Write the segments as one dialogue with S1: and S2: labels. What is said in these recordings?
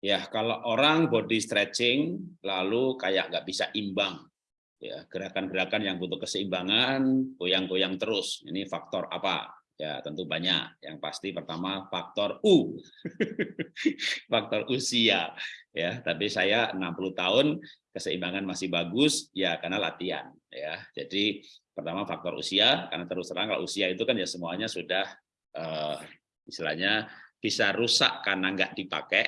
S1: Ya, kalau orang body stretching lalu kayak nggak bisa imbang, ya gerakan-gerakan yang butuh keseimbangan, goyang-goyang terus. Ini faktor apa? Ya, tentu banyak. Yang pasti pertama faktor U. faktor usia. Ya, tapi saya 60 tahun keseimbangan masih bagus ya karena latihan ya. Jadi pertama faktor usia karena terus terang kalau usia itu kan ya semuanya sudah uh, istilahnya bisa rusak karena nggak dipakai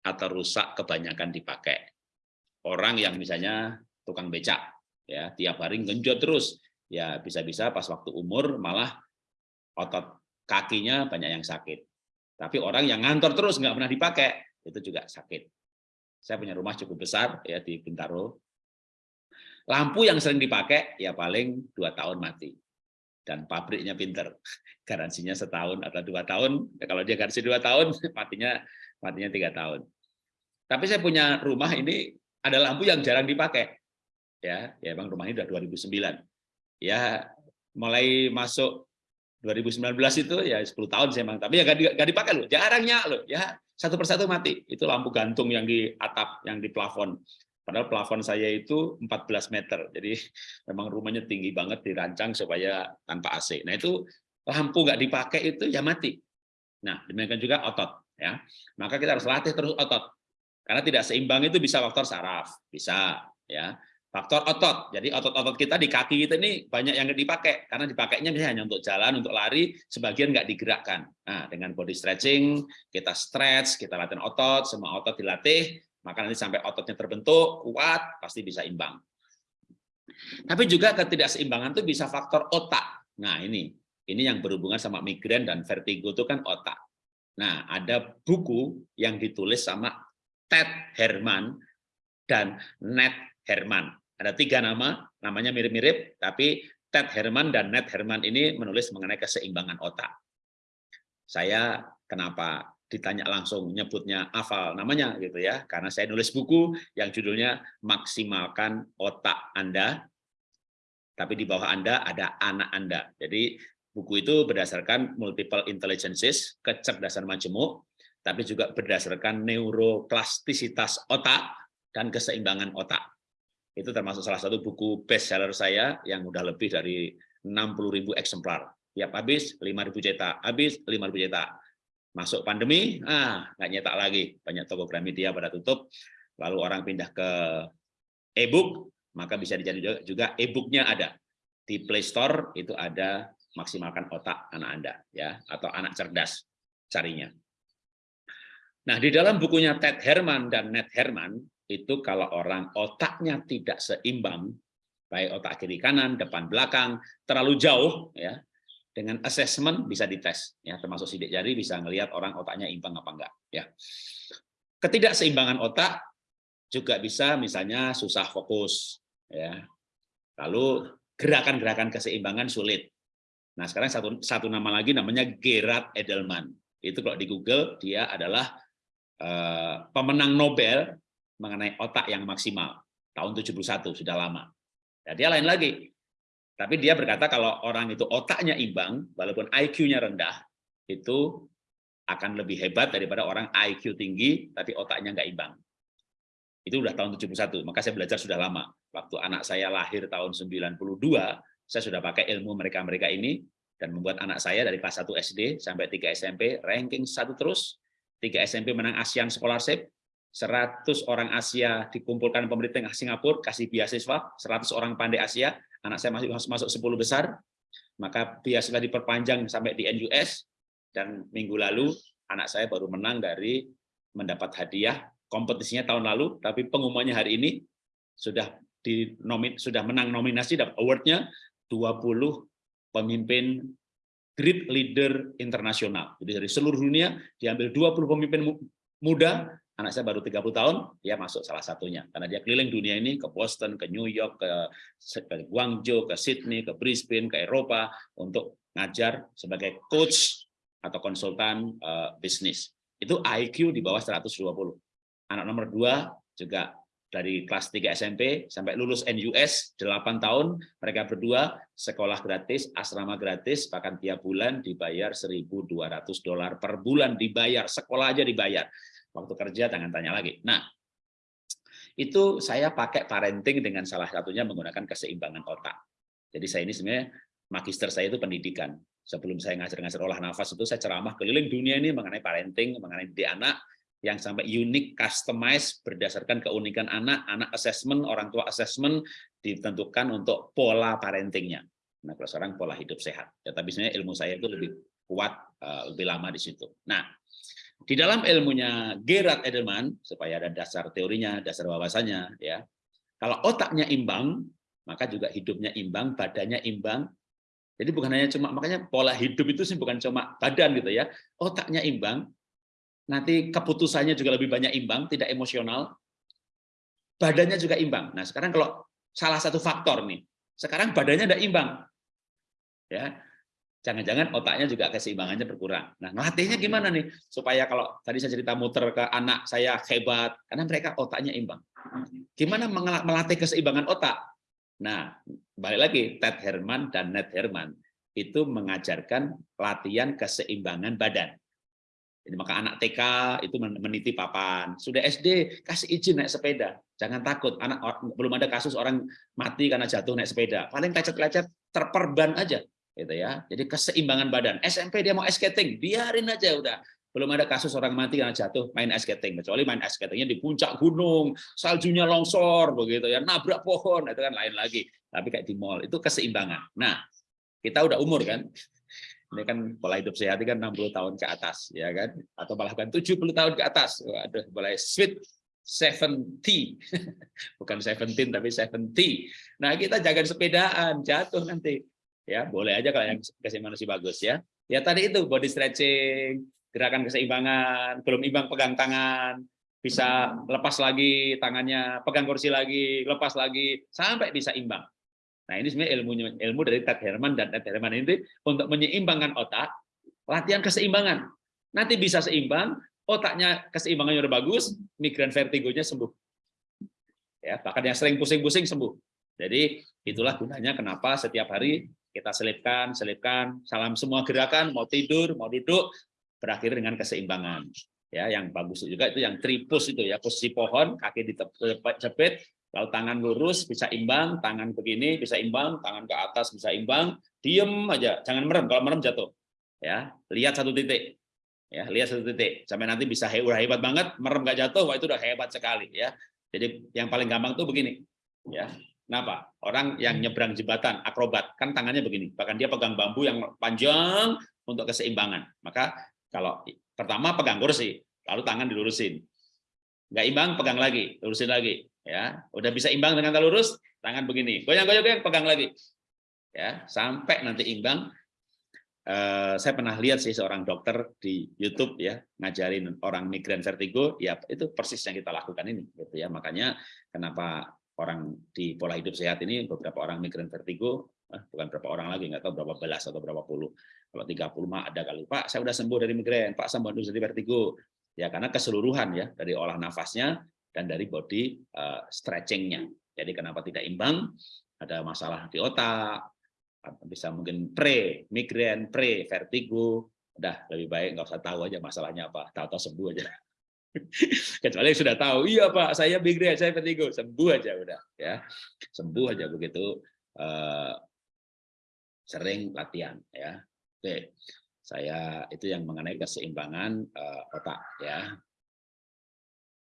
S1: atau rusak kebanyakan dipakai. Orang yang misalnya tukang becak, ya tiap hari genjot terus, ya bisa-bisa pas waktu umur malah otot kakinya banyak yang sakit. Tapi orang yang ngantor terus nggak pernah dipakai, itu juga sakit. Saya punya rumah cukup besar ya di Bintaro. Lampu yang sering dipakai ya paling dua tahun mati dan pabriknya pinter garansinya setahun atau dua tahun ya, kalau dia garansi dua tahun matinya matinya tiga tahun. Tapi saya punya rumah ini ada lampu yang jarang dipakai. Ya ya bang rumah ini udah 2009 ya mulai masuk 2019 itu ya 10 tahun saya bang tapi ya gak, dipakai loh jarangnya loh. Ya satu persatu mati. Itu lampu gantung yang di atap yang di plafon. Padahal plafon saya itu 14 meter, jadi memang rumahnya tinggi banget dirancang supaya tanpa AC. Nah itu lampu nggak dipakai itu ya mati. Nah demikian juga otot, ya. Maka kita harus latih terus otot, karena tidak seimbang itu bisa faktor saraf, bisa, ya. Faktor otot, jadi otot-otot kita di kaki kita ini banyak yang dipakai, karena dipakainya misalnya hanya untuk jalan, untuk lari, sebagian nggak digerakkan. Nah, dengan body stretching, kita stretch, kita latihan otot, semua otot dilatih, maka nanti sampai ototnya terbentuk, kuat, pasti bisa imbang. Tapi juga ketidakseimbangan itu bisa faktor otak. Nah ini, ini yang berhubungan sama migrain dan vertigo itu kan otak. Nah ada buku yang ditulis sama Ted Herman dan Ned Herman. Ada tiga nama, namanya mirip-mirip, tapi Ted Herman dan Ned Herman ini menulis mengenai keseimbangan otak. Saya kenapa ditanya langsung nyebutnya hafal namanya gitu ya karena saya nulis buku yang judulnya maksimalkan otak Anda tapi di bawah Anda ada anak Anda jadi buku itu berdasarkan multiple intelligences kecerdasan majemuk tapi juga berdasarkan neuroplastisitas otak dan keseimbangan otak. Itu termasuk salah satu buku bestseller saya yang udah lebih dari 60.000 eksemplar. Tiap habis 5.000 cetak. Habis 5.000 cetak. Masuk pandemi, ah nggak nyetak lagi, banyak toko Gramedia pada tutup, lalu orang pindah ke e-book, maka bisa dicari juga e-booknya ada. Di Play Store itu ada maksimalkan otak anak anda ya atau anak cerdas carinya. Nah di dalam bukunya Ted Herman dan Ned Herman itu kalau orang otaknya tidak seimbang baik otak kiri kanan depan belakang terlalu jauh ya dengan assessment bisa dites ya termasuk sidik jari bisa ngelihat orang otaknya imbang apa enggak ya ketidakseimbangan otak juga bisa misalnya susah fokus ya lalu gerakan-gerakan keseimbangan sulit nah sekarang satu satu nama lagi namanya Gerard Edelman itu kalau di Google dia adalah uh, pemenang Nobel mengenai otak yang maksimal tahun 71 sudah lama ya, dia lain lagi tapi dia berkata kalau orang itu otaknya imbang, walaupun IQ-nya rendah, itu akan lebih hebat daripada orang IQ tinggi, tapi otaknya nggak imbang. Itu udah tahun 71, maka saya belajar sudah lama. Waktu anak saya lahir tahun 92, saya sudah pakai ilmu mereka-mereka ini, dan membuat anak saya dari kelas 1 SD sampai 3 SMP, ranking satu terus, 3 SMP menang ASEAN Scholarship, 100 orang Asia dikumpulkan pemerintah Singapura, kasih beasiswa, 100 orang pandai Asia, anak saya masih masuk 10 besar, maka biasanya diperpanjang sampai di NUS, dan minggu lalu anak saya baru menang dari mendapat hadiah. Kompetisinya tahun lalu, tapi pengumumannya hari ini sudah di sudah menang nominasi dapat awardnya 20 pemimpin great leader internasional. Jadi dari seluruh dunia diambil 20 pemimpin muda anak saya baru 30 tahun, dia masuk salah satunya. Karena dia keliling dunia ini ke Boston, ke New York, ke, Guangzhou, ke Sydney, ke Brisbane, ke Eropa, untuk ngajar sebagai coach atau konsultan uh, bisnis. Itu IQ di bawah 120. Anak nomor dua juga dari kelas 3 SMP sampai lulus NUS 8 tahun, mereka berdua sekolah gratis, asrama gratis, bahkan tiap bulan dibayar 1.200 dolar per bulan dibayar, sekolah aja dibayar waktu kerja jangan tanya lagi. Nah, itu saya pakai parenting dengan salah satunya menggunakan keseimbangan otak. Jadi saya ini sebenarnya magister saya itu pendidikan. Sebelum saya ngajar-ngajar olah nafas itu saya ceramah keliling dunia ini mengenai parenting, mengenai di anak yang sampai unik, customize berdasarkan keunikan anak, anak assessment, orang tua assessment ditentukan untuk pola parentingnya. Nah, kalau sekarang pola hidup sehat. Ya, tapi sebenarnya ilmu saya itu lebih kuat, uh, lebih lama di situ. Nah, di dalam ilmunya Gerard Edelman, supaya ada dasar teorinya, dasar wawasannya, ya. Kalau otaknya imbang, maka juga hidupnya imbang, badannya imbang. Jadi bukan hanya cuma makanya pola hidup itu sih bukan cuma badan gitu ya. Otaknya imbang, nanti keputusannya juga lebih banyak imbang, tidak emosional, badannya juga imbang. Nah sekarang kalau salah satu faktor nih, sekarang badannya tidak imbang, ya jangan-jangan otaknya juga keseimbangannya berkurang. Nah ngelatihnya gimana nih supaya kalau tadi saya cerita muter ke anak saya hebat, karena mereka otaknya imbang. Gimana melatih keseimbangan otak? Nah balik lagi Ted Herman dan Ned Herman itu mengajarkan latihan keseimbangan badan. Jadi maka anak TK itu meniti papan. Sudah SD kasih izin naik sepeda. Jangan takut. Anak belum ada kasus orang mati karena jatuh naik sepeda. Paling lecet-lecet terperban aja gitu ya. Jadi keseimbangan badan. SMP dia mau skating, biarin aja udah. Belum ada kasus orang mati karena jatuh main skating. Kecuali main ice skatingnya di puncak gunung, saljunya longsor begitu ya, nabrak pohon itu kan lain lagi. Tapi kayak di mall itu keseimbangan. Nah, kita udah umur kan ini kan pola hidup sehat kan 60 tahun ke atas ya kan? Atau bahkan 70 tahun ke atas. Waduh mulai sweet 70 bukan 17 tapi 70 nah kita jangan sepedaan jatuh nanti. Ya boleh aja kalau yang keseimbangan masih bagus ya. Ya tadi itu body stretching gerakan keseimbangan belum imbang pegang tangan bisa lepas lagi tangannya pegang kursi lagi lepas lagi sampai bisa imbang Nah ini sebenarnya ilmu ilmu dari Ted Herman dan Ted Herman ini untuk menyeimbangkan otak, latihan keseimbangan. Nanti bisa seimbang, otaknya keseimbangannya udah bagus, migrain vertigonya sembuh. Ya, bahkan yang sering pusing-pusing sembuh. Jadi itulah gunanya kenapa setiap hari kita selipkan, selipkan, salam semua gerakan, mau tidur, mau duduk, berakhir dengan keseimbangan. Ya, yang bagus juga itu yang tripus itu ya, posisi pohon, kaki dijepit, Lalu tangan lurus bisa imbang, tangan begini bisa imbang, tangan ke atas bisa imbang, diem aja, jangan merem. Kalau merem jatuh. Ya, lihat satu titik. Ya, lihat satu titik. Sampai nanti bisa hebat, hebat banget, merem nggak jatuh, wah itu udah hebat sekali ya. Jadi yang paling gampang tuh begini. Ya. Kenapa? Orang yang nyebrang jembatan, akrobat, kan tangannya begini. Bahkan dia pegang bambu yang panjang untuk keseimbangan. Maka kalau pertama pegang kursi, lalu tangan dilurusin. Nggak imbang, pegang lagi, lurusin lagi ya udah bisa imbang dengan lurus tangan begini. Goyang-goyang goyang pegang lagi. Ya sampai nanti imbang. Eh, saya pernah lihat sih seorang dokter di YouTube ya ngajarin orang migrain vertigo ya itu persis yang kita lakukan ini gitu ya. Makanya kenapa orang di pola hidup sehat ini beberapa orang migrain vertigo eh, bukan berapa orang lagi nggak tahu berapa belas atau berapa puluh. Kalau 30 mah ada kali. Pak saya udah sembuh dari migrain. Pak sembuh dari vertigo. Ya karena keseluruhan ya dari olah nafasnya dan dari body uh, stretchingnya. Jadi kenapa tidak imbang? Ada masalah di otak, bisa mungkin pre, migrain, pre, vertigo. Udah lebih baik nggak usah tahu aja masalahnya apa, tahu-tahu sembuh aja. Kecuali sudah tahu, iya Pak, saya migrain, saya vertigo, sembuh aja udah ya, sembuh aja begitu. Uh, sering latihan ya. Oke, saya itu yang mengenai keseimbangan uh, otak ya.